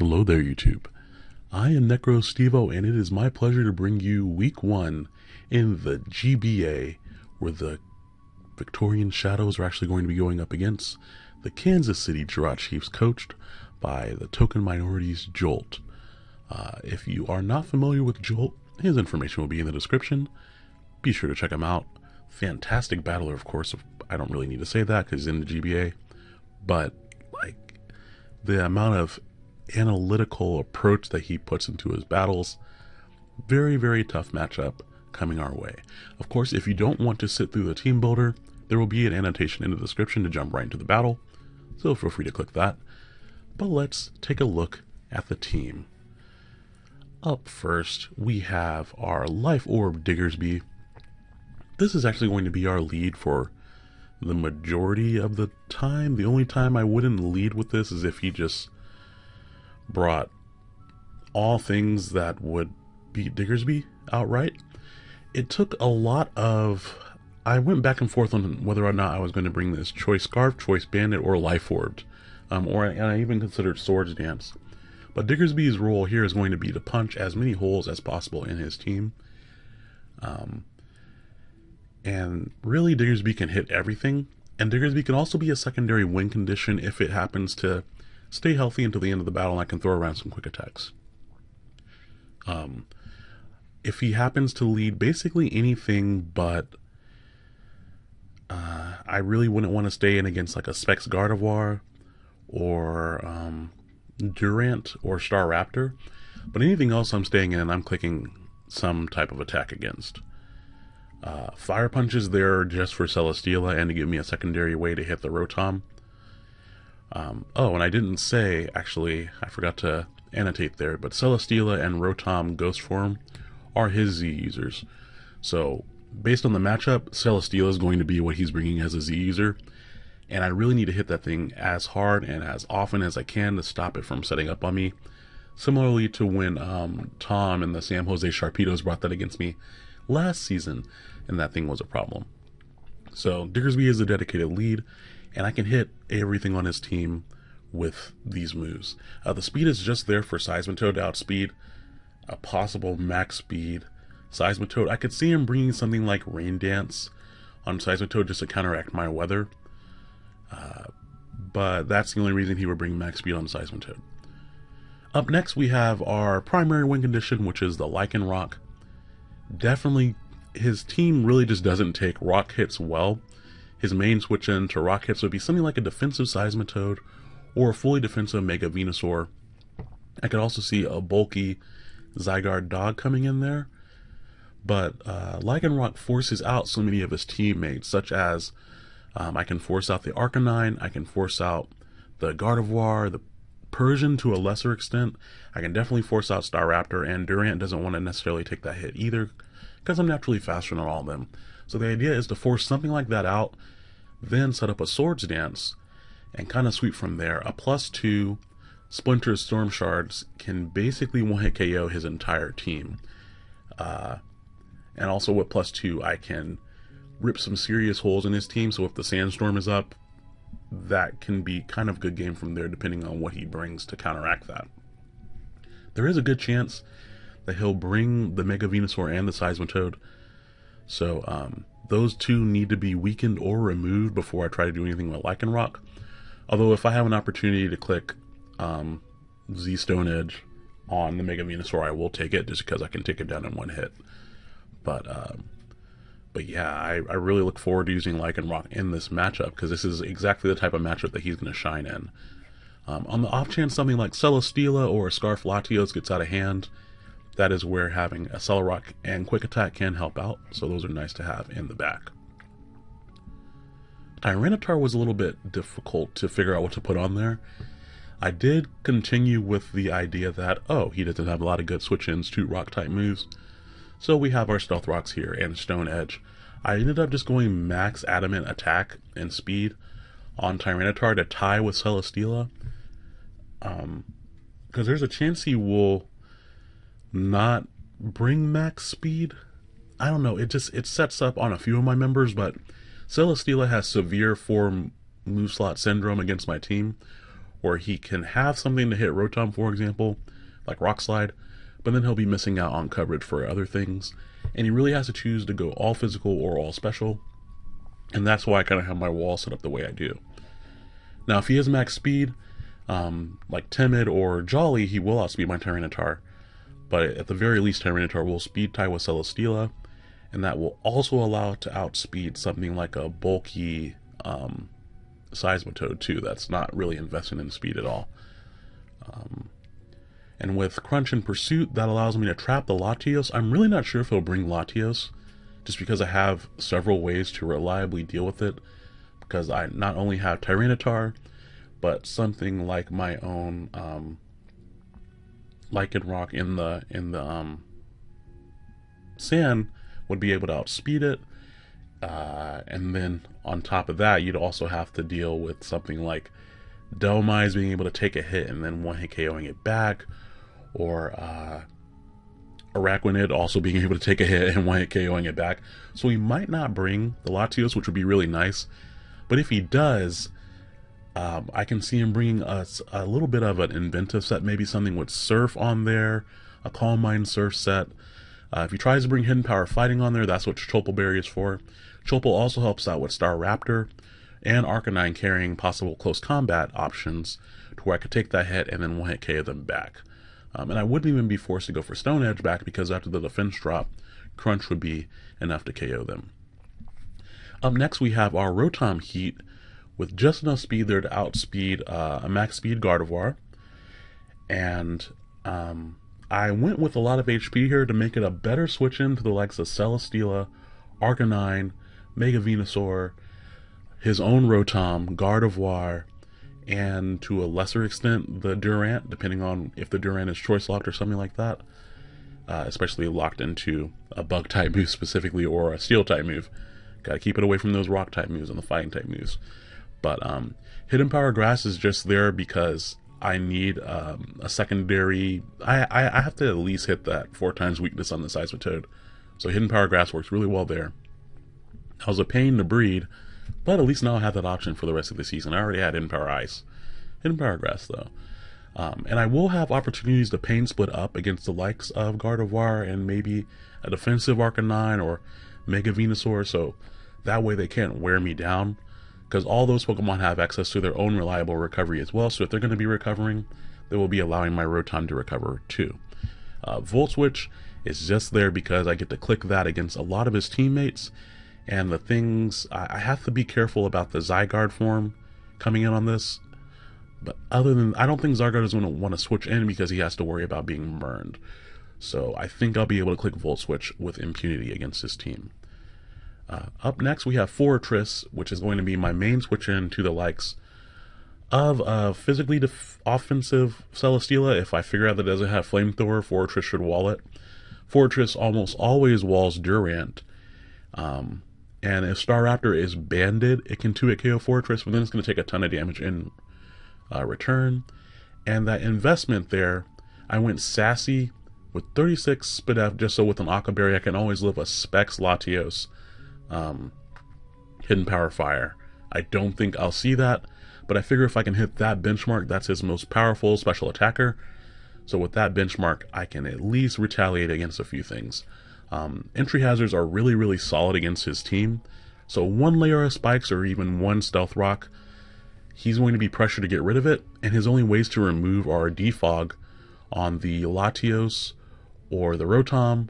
Hello there, YouTube. I am Necro Stevo, and it is my pleasure to bring you week one in the GBA, where the Victorian Shadows are actually going to be going up against the Kansas City Giraffe Chiefs, coached by the Token Minorities Jolt. Uh, if you are not familiar with Jolt, his information will be in the description. Be sure to check him out. Fantastic battler, of course. I don't really need to say that because he's in the GBA, but like the amount of analytical approach that he puts into his battles. Very, very tough matchup coming our way. Of course, if you don't want to sit through the team builder, there will be an annotation in the description to jump right into the battle, so feel free to click that. But let's take a look at the team. Up first, we have our Life Orb Diggersby. This is actually going to be our lead for the majority of the time. The only time I wouldn't lead with this is if he just brought all things that would beat Diggersby outright. It took a lot of. I went back and forth on whether or not I was going to bring this Choice Scarf, Choice Banded, or Life Orbed. Um, or and I even considered Swords Dance. But Diggersby's role here is going to be to punch as many holes as possible in his team. Um, and really, Diggersby can hit everything. And Diggersby can also be a secondary win condition if it happens to stay healthy until the end of the battle and I can throw around some quick attacks. Um, if he happens to lead basically anything but uh, I really wouldn't want to stay in against like a Specs Gardevoir or um, Durant or Staraptor. But anything else I'm staying in, I'm clicking some type of attack against. Uh, Fire Punch is there just for Celesteela and to give me a secondary way to hit the Rotom. Um, oh, and I didn't say, actually, I forgot to annotate there, but Celesteela and Rotom Ghost Form are his Z users. So, based on the matchup, Celesteela is going to be what he's bringing as a Z user, and I really need to hit that thing as hard and as often as I can to stop it from setting up on me. Similarly to when um, Tom and the San Jose Sharpedos brought that against me last season, and that thing was a problem. So, Diggersby is a dedicated lead, and I can hit everything on his team with these moves. Uh, the speed is just there for Seismitoad to outspeed a possible max speed Seismitoad. I could see him bringing something like Rain Dance on Seismitoad just to counteract my weather. Uh, but that's the only reason he would bring max speed on Seismitoad. Up next we have our primary win condition, which is the Lycanroc. Definitely, his team really just doesn't take rock hits well. His main switch in to rock hits would be something like a defensive Seismitoad or a fully defensive Mega Venusaur. I could also see a bulky Zygarde dog coming in there. But uh, Lycanroc forces out so many of his teammates, such as um, I can force out the Arcanine, I can force out the Gardevoir, the Persian to a lesser extent. I can definitely force out Staraptor, and Durant doesn't want to necessarily take that hit either, because I'm naturally faster than all of them. So the idea is to force something like that out, then set up a Swords Dance, and kind of sweep from there. A plus two Splinter Storm Shards can basically one hit KO his entire team. Uh, and also with plus two, I can rip some serious holes in his team. So if the Sandstorm is up, that can be kind of good game from there, depending on what he brings to counteract that. There is a good chance that he'll bring the Mega Venusaur and the Seismitoad. So um, those two need to be weakened or removed before I try to do anything with Lycanroc. Although if I have an opportunity to click um, Z Stone Edge on the Mega Venusaur, I will take it just because I can take it down in one hit. But um, but yeah, I, I really look forward to using Lycanroc in this matchup because this is exactly the type of matchup that he's going to shine in. Um, on the off chance something like Celesteela or Scarf Latios gets out of hand, that is where having a Accelerock and Quick Attack can help out, so those are nice to have in the back. Tyranitar was a little bit difficult to figure out what to put on there. I did continue with the idea that, oh, he doesn't have a lot of good switch-ins to rock-type moves. So we have our Stealth Rocks here and Stone Edge. I ended up just going max Adamant attack and speed on Tyranitar to tie with Celesteela. Um, because there's a chance he will not bring max speed. I don't know. It just it sets up on a few of my members, but Celesteela has severe four move slot syndrome against my team, where he can have something to hit Rotom, for example, like Rock Slide, but then he'll be missing out on coverage for other things. And he really has to choose to go all physical or all special. And that's why I kind of have my wall set up the way I do. Now, if he has max speed, um, like Timid or Jolly, he will outspeed my Tyranitar. But at the very least, Tyranitar will speed tie with Celesteela, and that will also allow it to outspeed something like a bulky um, Seismitoad too. That's not really investing in speed at all. Um, and with Crunch and Pursuit, that allows me to trap the Latios. I'm really not sure if he'll bring Latios, just because I have several ways to reliably deal with it. Because I not only have Tyranitar, but something like my own um, Lycanroc in the in the um, sand would be able to outspeed it. Uh, and then on top of that, you'd also have to deal with something like Dhelmise being able to take a hit and then one hit KOing it back, or uh, Araquanid also being able to take a hit and one hit KOing it back. So he might not bring the Latios, which would be really nice. But if he does, um, I can see him bringing us a little bit of an inventive set, maybe something with Surf on there, a Calm Mind Surf set. Uh, if he tries to bring Hidden Power Fighting on there, that's what Chople Berry is for. Chople also helps out with Staraptor and Arcanine carrying possible close combat options to where I could take that hit and then one hit KO them back. Um, and I wouldn't even be forced to go for Stone Edge back because after the defense drop, Crunch would be enough to KO them. Up next, we have our Rotom Heat, with just enough speed there to outspeed uh, a max speed Gardevoir. And um, I went with a lot of HP here to make it a better switch in to the likes of Celesteela, Arcanine, Mega Venusaur, his own Rotom, Gardevoir, and to a lesser extent the Durant, depending on if the Durant is choice locked or something like that. Uh, especially locked into a bug type move specifically or a steel type move. Gotta keep it away from those rock type moves and the fighting type moves. But um, Hidden Power Grass is just there because I need um, a secondary. I, I, I have to at least hit that four times weakness on the Seismitoad. So Hidden Power Grass works really well there. That was a pain to breed, but at least now I have that option for the rest of the season. I already had Hidden Power Ice. Hidden Power Grass though. Um, and I will have opportunities to pain split up against the likes of Gardevoir and maybe a defensive Arcanine or Mega Venusaur, so that way they can't wear me down because all those Pokemon have access to their own reliable recovery as well. So if they're going to be recovering, they will be allowing my Rotom to recover too. Uh, Volt Switch is just there because I get to click that against a lot of his teammates. And the things, I, I have to be careful about the Zygarde form coming in on this. But other than, I don't think Zygarde is going to want to switch in because he has to worry about being burned. So I think I'll be able to click Volt Switch with impunity against his team. Uh, up next, we have Forretress, which is going to be my main switch in to the likes of uh, physically offensive Celesteela. If I figure out that it doesn't have Flamethrower, Forretress should wall it. Forretress almost always walls Durant. Um, and if Staraptor is banded, it can 2-hit KO Forretress, but then it's going to take a ton of damage in uh, return. And that investment there, I went sassy with 36 Spadef just so with an Occa Berry I can always live a Specs Latios um, Hidden Power Fire. I don't think I'll see that, but I figure if I can hit that benchmark, that's his most powerful special attacker. So with that benchmark, I can at least retaliate against a few things. Um, entry hazards are really, really solid against his team. So one layer of spikes or even one stealth rock, he's going to be pressured to get rid of it, and his only ways to remove are defog on the Latios or the Rotom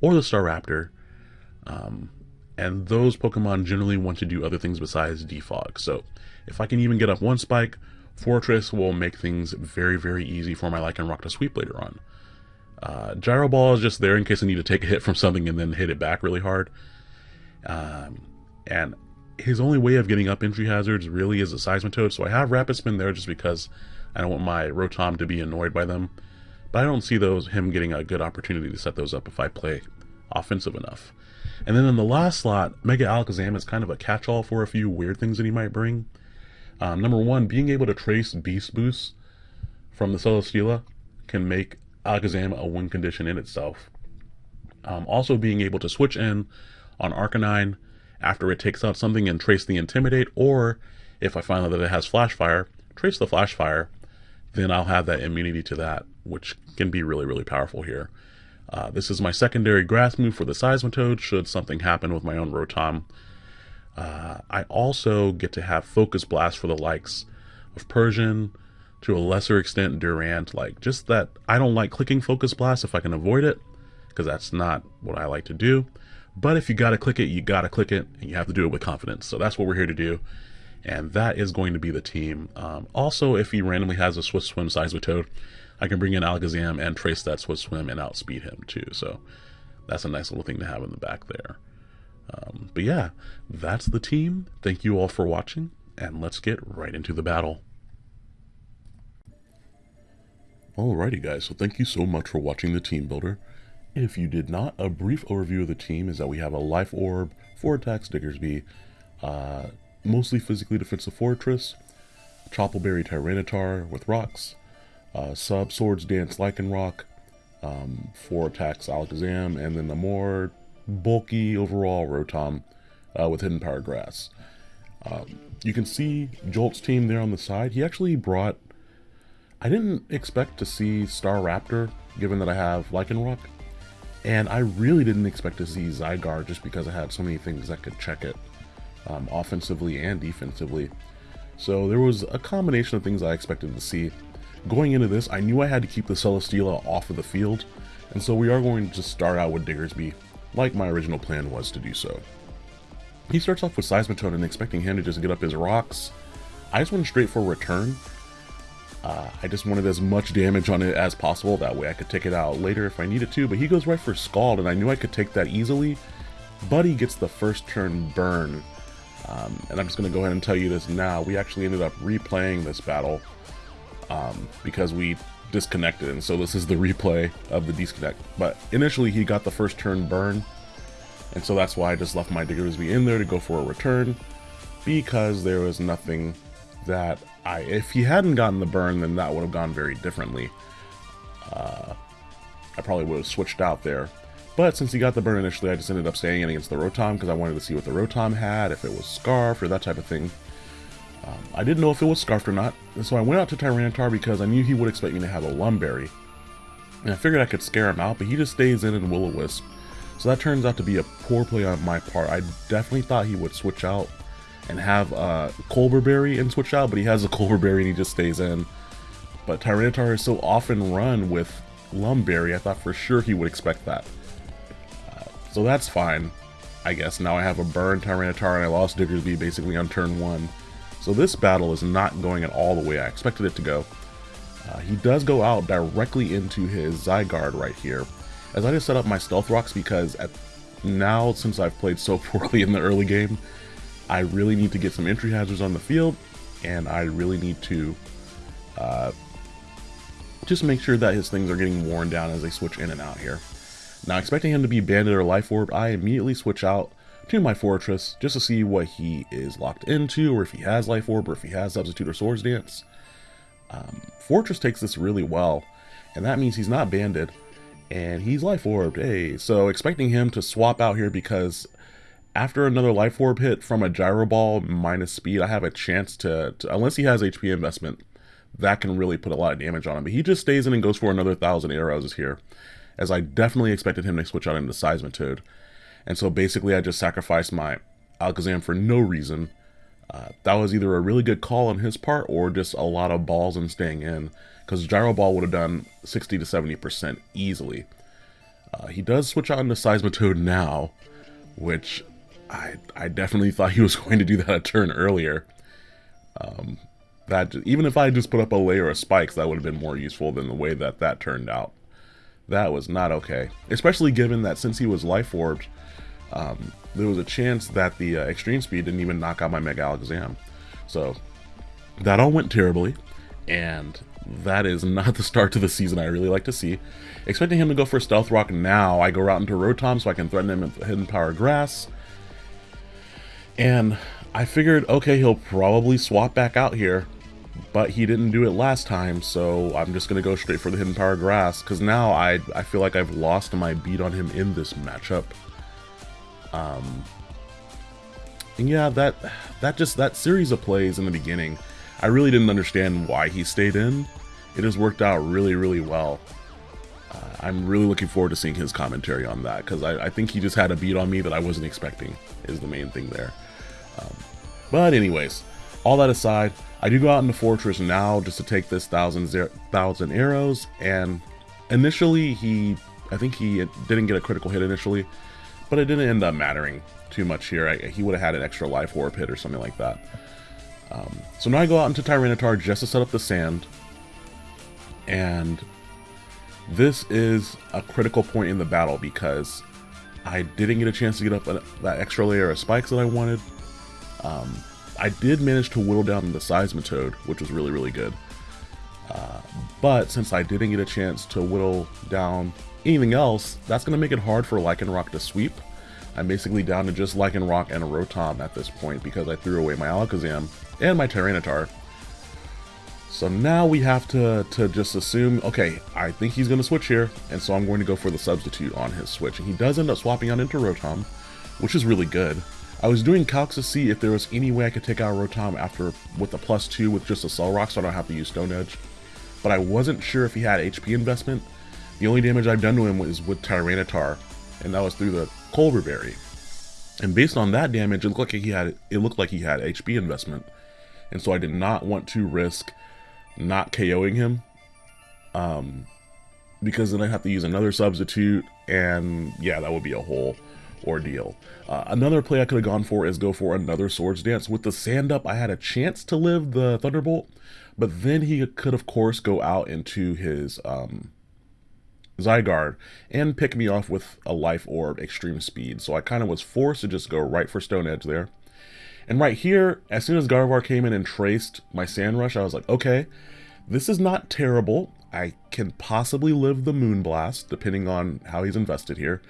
or the Staraptor. Um, and those Pokemon generally want to do other things besides defog. So if I can even get up one spike, Forretress will make things very, very easy for my Lycanroc to sweep later on. Uh, Gyro Ball is just there in case I need to take a hit from something and then hit it back really hard. Um, and his only way of getting up entry hazards really is a Seismitoad, so I have Rapid Spin there just because I don't want my Rotom to be annoyed by them. But I don't see those him getting a good opportunity to set those up if I play offensive enough. And then in the last slot, Mega Alakazam is kind of a catch-all for a few weird things that he might bring. Um, number one, being able to trace Beast Boost from the Celesteela can make Alakazam a win condition in itself. Um, also, being able to switch in on Arcanine after it takes out something and trace the Intimidate, or if I find out that it has Flash Fire, trace the flash fire, then I'll have that immunity to that, which can be really, really powerful here. Uh, this is my secondary grass move for the Seismitoad should something happen with my own Rotom. Uh, I also get to have Focus Blast for the likes of Persian, to a lesser extent Durant. Like, just that I don't like clicking Focus Blast if I can avoid it, because that's not what I like to do. But if you gotta click it, you gotta click it, and you have to do it with confidence. So that's what we're here to do. And that is going to be the team. Um, also, if he randomly has a Swift Swim Seismitoad, I can bring in Alakazam and trace that Swift Swim and outspeed him too. So that's a nice little thing to have in the back there. Um, but yeah, that's the team. Thank you all for watching, and let's get right into the battle. Alrighty guys, so thank you so much for watching the team builder. If you did not, a brief overview of the team is that we have a Life Orb, 4 attacks Diggersby, uh, mostly physically defensive Forretress, Choppleberry Tyranitar with rocks, uh, Sub Swords Dance Lycanroc, um, 4 attacks Alakazam, and then a more bulky overall Rotom uh, with Hidden Power Grass. Um, you can see Jolt's team there on the side. He actually brought... I didn't expect to see Staraptor, given that I have Lycanroc. And I really didn't expect to see Zygarde just because I had so many things that could check it, um, offensively and defensively. So there was a combination of things I expected to see. Going into this, I knew I had to keep the Celesteela off of the field, and so we are going to start out with Diggersby, like my original plan was to do so. He starts off with Seismitoad and expecting him to just get up his rocks. I just went straight for return, uh, I just wanted as much damage on it as possible, that way I could take it out later if I needed to, but he goes right for Scald, and I knew I could take that easily, Buddy gets the first turn burn. Um, and I'm just going to go ahead and tell you this now, we actually ended up replaying this battle um, because we disconnected, and so this is the replay of the disconnect. But initially he got the first turn burn, and so that's why I just left my Diggersby in there to go for a return, because there was nothing that I if he hadn't gotten the burn, then that would have gone very differently. Uh, I probably would have switched out there. But since he got the burn initially, I just ended up staying in against the Rotom because I wanted to see what the Rotom had, if it was Scarfed or that type of thing. Um, I didn't know if it was Scarfed or not, and so I went out to Tyranitar because I knew he would expect me to have a Lum Berry. And I figured I could scare him out, but he just stays in and Will-O-Wisp. So that turns out to be a poor play on my part. I definitely thought he would switch out and have uh, Colbur Berry and switch out, but he has a Colbur Berry and he just stays in. But Tyranitar is so often run with Lum Berry, I thought for sure he would expect that. Uh, so that's fine, I guess. Now I have a burn Tyranitar and I lost Diggersby basically on turn one. So this battle is not going at all the way I expected it to go. Uh, he does go out directly into his Zygarde right here. As I just set up my Stealth Rocks because at now, since I've played so poorly in the early game, I really need to get some entry hazards on the field, and I really need to uh, just make sure that his things are getting worn down as they switch in and out here. Now, expecting him to be Banded or Life Orb, I immediately switch out to my Forretress just to see what he is locked into, or if he has Life Orb, or if he has Substitute or Swords Dance. Um, Forretress takes this really well, and that means he's not Banded, and he's Life Orbed. Hey, so expecting him to swap out here because after another life orb hit from a gyro ball minus speed, I have a chance to, to, unless he has HP investment, that can really put a lot of damage on him. But he just stays in and goes for another thousand arrows here, as I definitely expected him to switch out into Seismitoad. And so basically I just sacrificed my Alakazam for no reason. Uh, that was either a really good call on his part or just a lot of balls and staying in, because Gyro Ball would have done 60 to 70% easily. Uh, he does switch out into Seismitoad now, which I I definitely thought he was going to do that a turn earlier. Um, that even if I just put up a layer of spikes, that would have been more useful than the way that that turned out. That was not okay, especially given that since he was life orbed, um, there was a chance that the uh, extreme speed didn't even knock out my Mega Alakazam. So that all went terribly, and that is not the start to the season I really like to see. Expecting him to go for Stealth Rock now, I go out into Rotom so I can threaten him with Hidden Power Grass. And I figured, okay, he'll probably swap back out here, but he didn't do it last time, so I'm just going to go straight for the Hidden Power Grass, because now I, I feel like I've lost my beat on him in this matchup. Um, and yeah, that, that just, that series of plays in the beginning, I really didn't understand why he stayed in. It has worked out really, really well. Uh, I'm really looking forward to seeing his commentary on that because I, I, think he just had a beat on me that I wasn't expecting is the main thing there. Um, but anyways, all that aside, I do go out in the Forretress now just to take this thousand, thousand arrows and initially he, I think he didn't get a critical hit initially, but it didn't end up mattering too much here. I, he would have had an extra Life Orb hit or something like that. Um, so now I go out into Tyranitar just to set up the sand. And this is a critical point in the battle because I didn't get a chance to get up that extra layer of spikes that I wanted. Um, I did manage to whittle down the Seismitoad, which was really, really good. Uh, but since I didn't get a chance to whittle down anything else, that's going to make it hard for Lycanroc to sweep. I'm basically down to just Lycanroc and Rotom at this point because I threw away my Alakazam and my Tyranitar. So now we have to, to just assume, okay, I think he's going to switch here, and so I'm going to go for the substitute on his switch. And he does end up swapping out into Rotom, which is really good. I was doing calcs to see if there was any way I could take out Rotom after with a plus two with just a Accelerock so I don't have to use Stone Edge. But I wasn't sure if he had HP investment. The only damage I've done to him was with Tyranitar, and that was through the Colbur Berry. And based on that damage, it looked like he had it looked like he had HP investment. And so I did not want to risk not KOing him. Um because then I'd have to use another substitute and yeah, that would be a whole ordeal. Uh, another play I could have gone for is go for another Swords Dance. With the sand up, I had a chance to live the Thunderbolt, but then he could, of course, go out into his um, Zygarde and pick me off with a Life Orb Extreme Speed. So I kind of was forced to just go right for Stone Edge there. And right here, as soon as Gardevoir came in and traced my Sand Rush, I was like, okay, this is not terrible. I can possibly live the Moonblast, depending on how he's invested here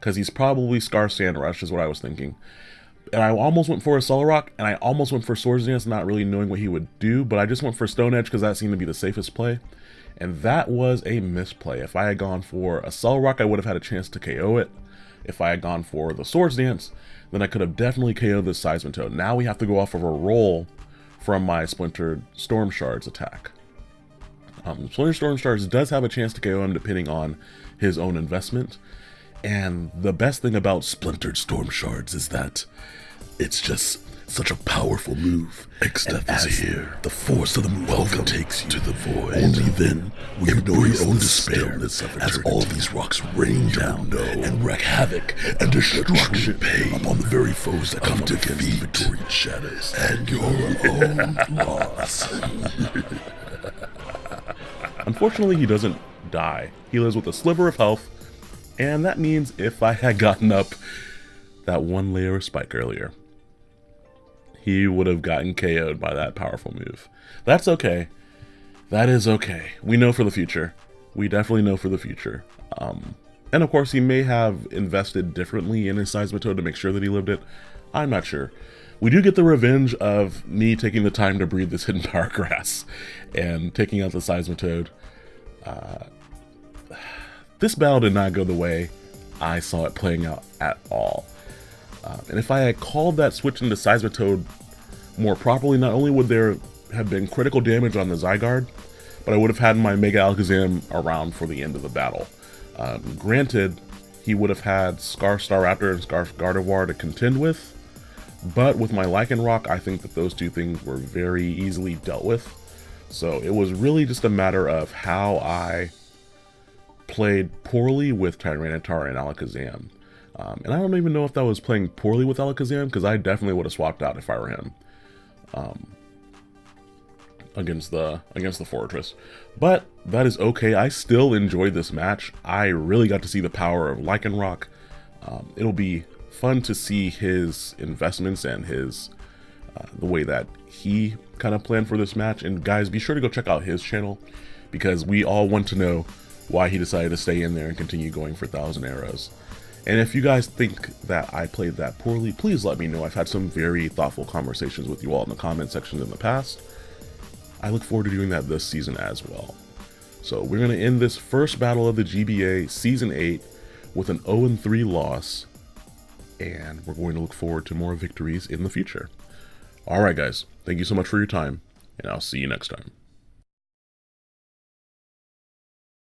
because he's probably Scar Sand Rush is what I was thinking. And I almost went for a Accelerock, and I almost went for Swords Dance, not really knowing what he would do, but I just went for Stone Edge because that seemed to be the safest play. And that was a misplay. If I had gone for a Accelerock, I would have had a chance to KO it. If I had gone for the Swords Dance, then I could have definitely KO'd this Seismitoad. Now we have to go off of a roll from my Splintered Storm Shards attack. Um, Splintered Storm Shards does have a chance to KO him depending on his own investment, and the best thing about Splintered Storm Shards is that it's just such a powerful move. Exdeath is here. The force of the move Welcome takes you to the void. Only then will you know your own despair as all these rocks rain down and wreak havoc and destruction pain upon the very foes that come to defeat the shadows and your own loss. Unfortunately, he doesn't die. He lives with a sliver of health and that means if I had gotten up that one layer of spike earlier, he would have gotten KO'd by that powerful move. That's okay. That is okay. We know for the future. We definitely know for the future. Um, and of course, he may have invested differently in his Seismitoad to make sure that he lived it. I'm not sure. We do get the revenge of me taking the time to breed this hidden power grass and taking out the Seismitoad. Uh, this battle did not go the way I saw it playing out at all. Uh, and if I had called that switch into Seismitoad more properly, not only would there have been critical damage on the Zygarde, but I would have had my Mega Alakazam around for the end of the battle. Um, granted, he would have had Scarf Staraptor and Scarf Gardevoir to contend with, but with my Lycanroc, I think that those two things were very easily dealt with. So it was really just a matter of how I played poorly with Tyranitar and Alakazam. Um, and I don't even know if that was playing poorly with Alakazam, because I definitely would have swapped out if I were him. Um, against the against the Forretress. But that is okay. I still enjoyed this match. I really got to see the power of Lycanroc. Um, it'll be fun to see his investments and his uh, the way that he kind of planned for this match. And guys, be sure to go check out his channel because we all want to know why he decided to stay in there and continue going for Thousand Arrows. And if you guys think that I played that poorly, please let me know. I've had some very thoughtful conversations with you all in the comment section in the past. I look forward to doing that this season as well. So we're going to end this first battle of the GBA Season 8 with an 0-3 loss. And we're going to look forward to more victories in the future. Alright guys, thank you so much for your time, and I'll see you next time.